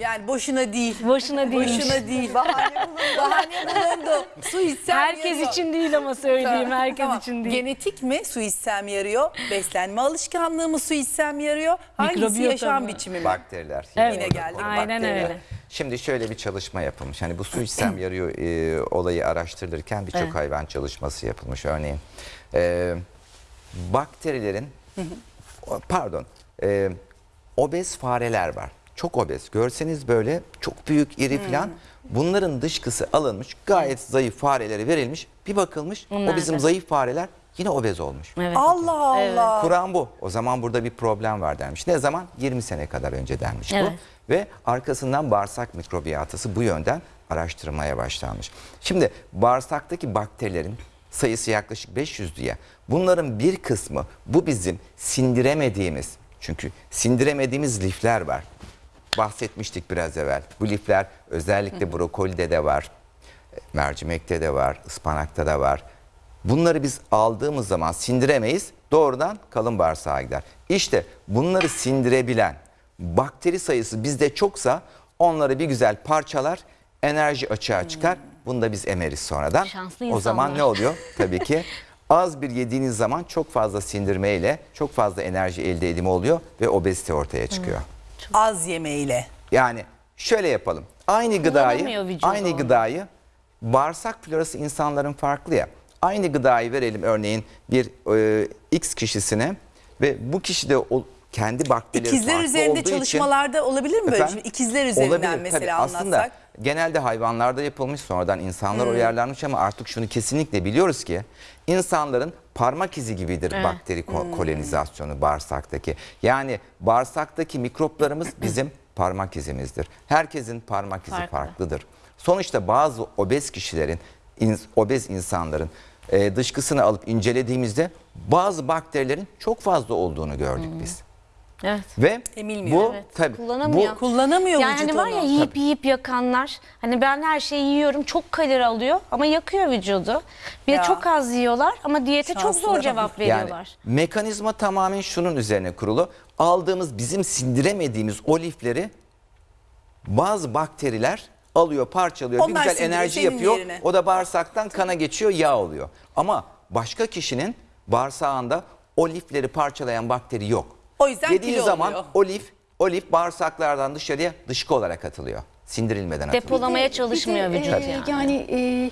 Yani boşuna değil. Boşuna değilmiş. Boşuna değil. Bahane bulundu. Bahane bulundu. Su içsem Herkes yarıyor. için değil ama söyleyeyim. Herkes Tamam. için değil. Genetik mi su içsem yarıyor? Beslenme alışkanlığı mı su içsem yarıyor? Hangisi Mikrobiyota yaşam mı? biçimi mi? Bakteriler. Evet. Yine geldi. Aynen öyle. Şimdi şöyle bir çalışma yapılmış. Hani bu su içsem yarıyor e, olayı araştırılırken birçok Evet. hayvan çalışması yapılmış. Örneğin e, bakterilerin pardon e, obez fareler var. Çok obez. Görseniz böyle çok büyük, iri falan. Bunların dışkısı alınmış. Gayet zayıf farelere verilmiş. Bir bakılmış. Onlar o bizim da. zayıf fareler yine obez olmuş. Evet. Allah Allah. Kur'an bu. O zaman burada bir problem var denmiş. Ne zaman? 20 sene kadar önce denmiş Evet. bu. Ve arkasından bağırsak mikrobiyatası bu yönden araştırmaya başlanmış. Şimdi bağırsaktaki bakterilerin sayısı yaklaşık 500 diye. Bunların bir kısmı bu bizim sindiremediğimiz çünkü sindiremediğimiz lifler var. Bahsetmiştik biraz evvel. Bu lifler özellikle brokolide de var. Mercimekte de var, ıspanakta da var. Bunları biz aldığımız zaman sindiremeyiz. Doğrudan kalın bağırsağa gider. İşte bunları sindirebilen bakteri sayısı bizde çoksa onları bir güzel parçalar, enerji açığa çıkar. Bunu da biz emeriz sonradan. Şanslı o zaman ne oluyor? Tabii ki az bir yediğiniz zaman çok fazla sindirmeyle çok fazla enerji elde edimi oluyor ve obezite ortaya çıkıyor. Az yemeğiyle. Yani şöyle yapalım. Aynı gıdayı, aynı gıdayı bağırsak florası insanların farklı ya. Aynı gıdayı verelim örneğin bir e, X kişisine ve bu kişi de o, kendi bakterileri İkizler farklı olduğu üzerinde için- çalışmalarda olabilir mi böyle? Efendim? Şimdi ikizler üzerinden Olabilir, tabii. mesela Aslında anlatsak. Hmm. genelde hayvanlarda yapılmış sonradan insanlar uyarlanmış ama artık şunu kesinlikle biliyoruz ki insanların parmak izi gibidir bakteri ko- Hmm. kolonizasyonu bağırsaktaki. Yani bağırsaktaki mikroplarımız bizim parmak izimizdir. Herkesin parmak izi Farklı. farklıdır. Sonuçta bazı obez kişilerin, ins- obez insanların e, dışkısını alıp incelediğimizde bazı bakterilerin çok fazla olduğunu gördük biz. Evet. Ve Emilmiyor. bu Evet, tabii kullanamıyor. bu Kullanamıyor Yani hani var ya onu. yiyip yiyip yakanlar. Hani ben her şeyi yiyorum çok kalori alıyor ama yakıyor vücudu. Bir de Ya. çok az yiyorlar ama diyete çok Şanslılara zor cevap Yani veriyorlar. mekanizma tamamen şunun üzerine kurulu. Aldığımız bizim sindiremediğimiz o lifleri bazı bakteriler alıyor, parçalıyor, Onlar bir güzel enerji yapıyor. yerine. O da bağırsaktan kana geçiyor, yağ oluyor. Ama başka kişinin bağırsağında o lifleri parçalayan bakteri yok. O yüzden Yediği kilo zaman oluyor. o lif, o lif bağırsaklardan dışarıya dışkı olarak atılıyor. Sindirilmeden atılıyor. Depolamaya Bir de, çalışmıyor vücut e, yani. Yani e,